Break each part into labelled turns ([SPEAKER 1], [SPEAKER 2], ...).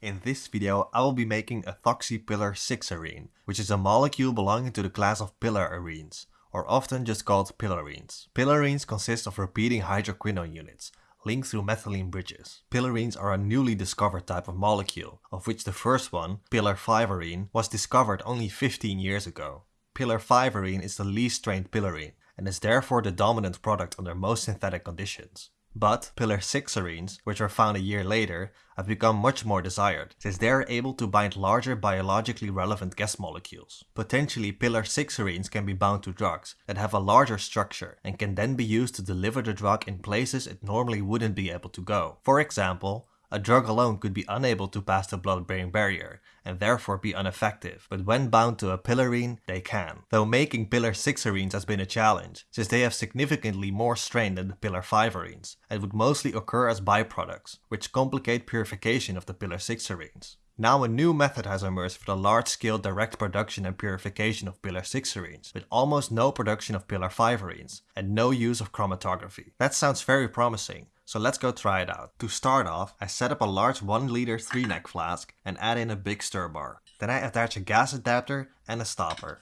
[SPEAKER 1] In this video I will be making ethoxy pillar 6-arene, which is a molecule belonging to the class of pillar arenes, or often just called pillarenes. Pillarenes consist of repeating hydroquinone units, linked through methylene bridges. Pillarenes are a newly discovered type of molecule, of which the first one, pillar 5-arene, was discovered only 15 years ago. Pillar 5-arene is the least strained pillarene, and is therefore the dominant product under most synthetic conditions. But pillar 6 arenes, which were found a year later, have become much more desired, since they are able to bind larger biologically relevant guest molecules. Potentially pillar 6 arenes can be bound to drugs that have a larger structure and can then be used to deliver the drug in places it normally wouldn't be able to go. For example, a drug alone could be unable to pass the blood-brain barrier and therefore be ineffective, but when bound to a pillarene, they can. Though making pillar 6 arenes has been a challenge, since they have significantly more strain than the pillar 5 arenes, and would mostly occur as byproducts, which complicate purification of the pillar 6 arenes. Now a new method has emerged for the large-scale direct production and purification of pillar 6 arenes, with almost no production of pillar 5 arenes, and no use of chromatography. That sounds very promising, so let's go try it out. To start off, I set up a large 1 liter 3 neck flask and add in a big stir bar. Then I attach a gas adapter and a stopper.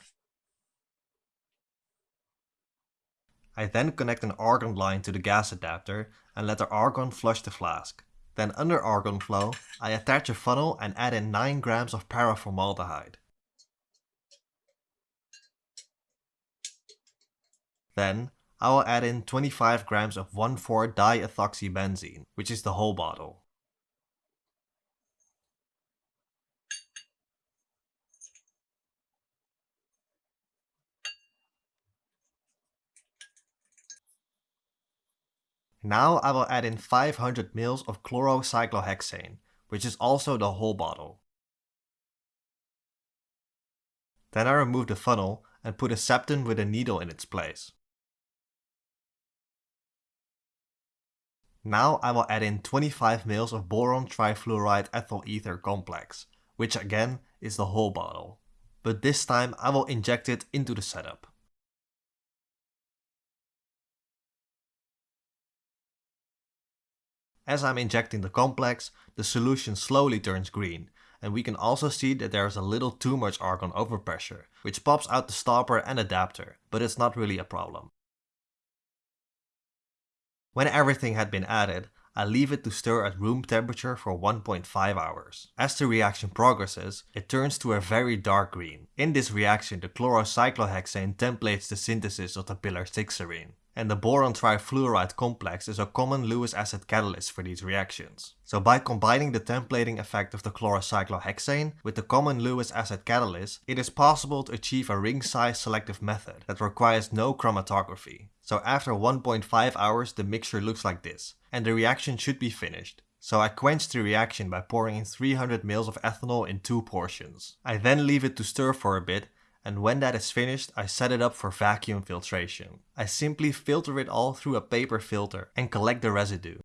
[SPEAKER 1] I then connect an argon line to the gas adapter and let the argon flush the flask. Then under argon flow, I attach a funnel and add in 9 grams of paraformaldehyde. Then I will add in 25 grams of 1,4-diethoxybenzene, which is the whole bottle. Now I will add in 500 ml of chlorocyclohexane, which is also the whole bottle. Then I remove the funnel and put a septum with a needle in its place. Now I will add in 25 ml of boron trifluoride ethyl ether complex, which again is the whole bottle. But this time I will inject it into the setup. As I'm injecting the complex, the solution slowly turns green, and we can also see that there is a little too much argon overpressure, which pops out the stopper and adapter, but it's not really a problem. When everything had been added, I leave it to stir at room temperature for 1.5 hours. As the reaction progresses, it turns to a very dark green. In this reaction the chlorocyclohexane templates the synthesis of the pillar 6 arene and the boron trifluoride complex is a common Lewis acid catalyst for these reactions. So by combining the templating effect of the chlorocyclohexane with the common Lewis acid catalyst, it is possible to achieve a ring-size selective method that requires no chromatography. So after 1.5 hours the mixture looks like this, and the reaction should be finished. So I quench the reaction by pouring in 300 ml of ethanol in two portions. I then leave it to stir for a bit and when that is finished I set it up for vacuum filtration. I simply filter it all through a paper filter and collect the residue.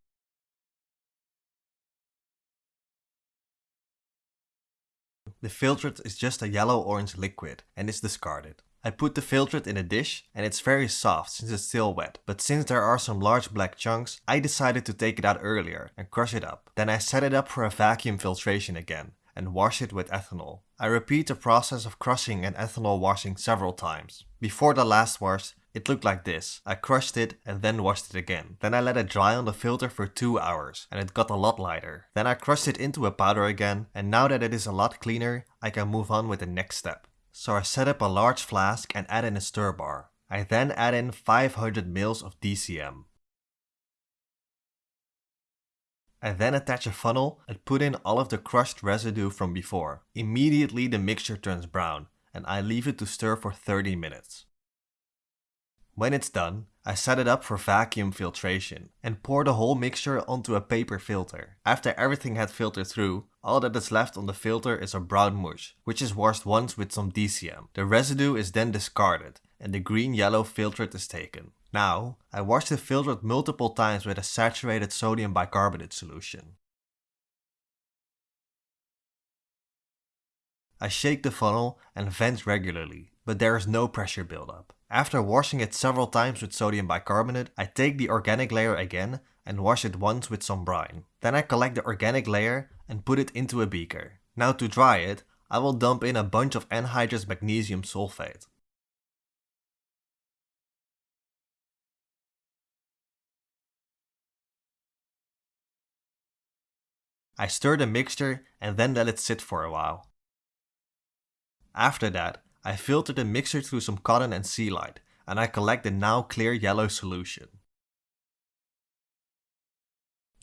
[SPEAKER 1] The filtrate is just a yellow-orange liquid and is discarded. I put the filtrate in a dish and it's very soft since it's still wet, but since there are some large black chunks, I decided to take it out earlier and crush it up. Then I set it up for a vacuum filtration again and wash it with ethanol. I repeat the process of crushing and ethanol washing several times. Before the last wash, it looked like this. I crushed it and then washed it again. Then I let it dry on the filter for 2 hours and it got a lot lighter. Then I crushed it into a powder again and now that it is a lot cleaner, I can move on with the next step. So I set up a large flask and add in a stir bar. I then add in 500 ml of DCM. I then attach a funnel and put in all of the crushed residue from before. Immediately the mixture turns brown and I leave it to stir for 30 minutes. When it's done, I set it up for vacuum filtration and pour the whole mixture onto a paper filter. After everything had filtered through, all that is left on the filter is a brown mush, which is washed once with some DCM. The residue is then discarded and the green-yellow filtrate is taken. Now, I wash the filtrate multiple times with a saturated sodium bicarbonate solution. I shake the funnel and vent regularly, but there is no pressure buildup. After washing it several times with sodium bicarbonate, I take the organic layer again and wash it once with some brine. Then I collect the organic layer and put it into a beaker. Now to dry it, I will dump in a bunch of anhydrous magnesium sulfate. I stir the mixture and then let it sit for a while. After that, I filter the mixture through some cotton and Celite and I collect the now clear yellow solution.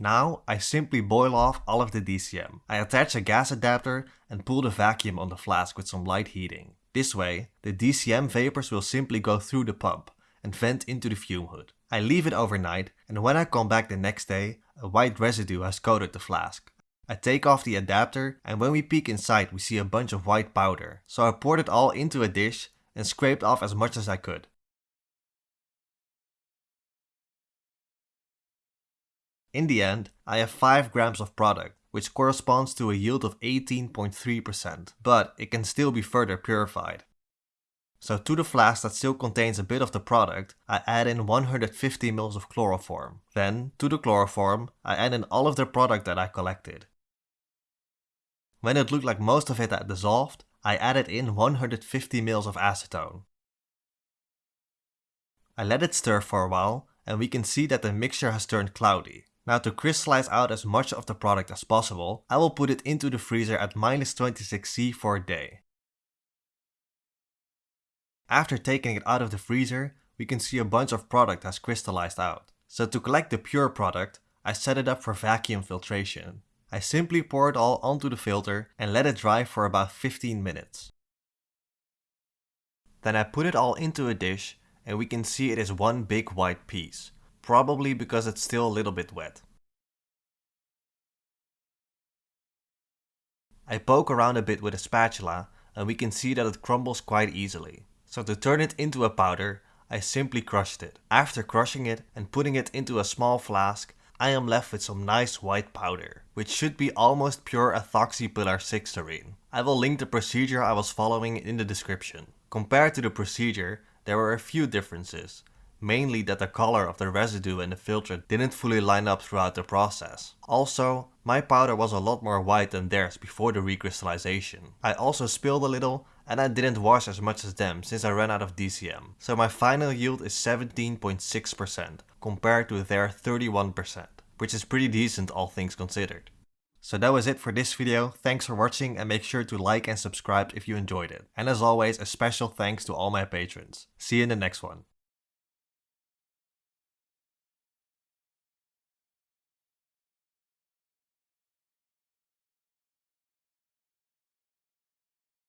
[SPEAKER 1] Now I simply boil off all of the DCM. I attach a gas adapter and pull the vacuum on the flask with some light heating. This way, the DCM vapors will simply go through the pump and vent into the fume hood. I leave it overnight and when I come back the next day, a white residue has coated the flask. I take off the adapter and when we peek inside we see a bunch of white powder. So I poured it all into a dish and scraped off as much as I could. In the end, I have 5 grams of product, which corresponds to a yield of 18.3%, but it can still be further purified. So to the flask that still contains a bit of the product, I add in 150 ml of chloroform. Then, to the chloroform, I add in all of the product that I collected. When it looked like most of it had dissolved, I added in 150 ml of acetone. I let it stir for a while and we can see that the mixture has turned cloudy. Now to crystallize out as much of the product as possible, I will put it into the freezer at minus 26C for a day. After taking it out of the freezer, we can see a bunch of product has crystallized out. So to collect the pure product, I set it up for vacuum filtration. I simply pour it all onto the filter and let it dry for about 15 minutes. Then I put it all into a dish and we can see it is one big white piece, probably because it's still a little bit wet. I poke around a bit with a spatula and we can see that it crumbles quite easily. So to turn it into a powder, I simply crushed it. After crushing it and putting it into a small flask, I am left with some nice white powder, which should be almost pure ethoxypillar 6 arene. I will link the procedure I was following in the description. Compared to the procedure, there were a few differences, mainly that the color of the residue in the filter didn't fully line up throughout the process. Also, my powder was a lot more white than theirs before the recrystallization. I also spilled a little and I didn't wash as much as them since I ran out of DCM. So my final yield is 17.6% compared to their 31%, which is pretty decent all things considered. So that was it for this video, thanks for watching and make sure to like and subscribe if you enjoyed it. And as always, a special thanks to all my patrons. See you in the next one.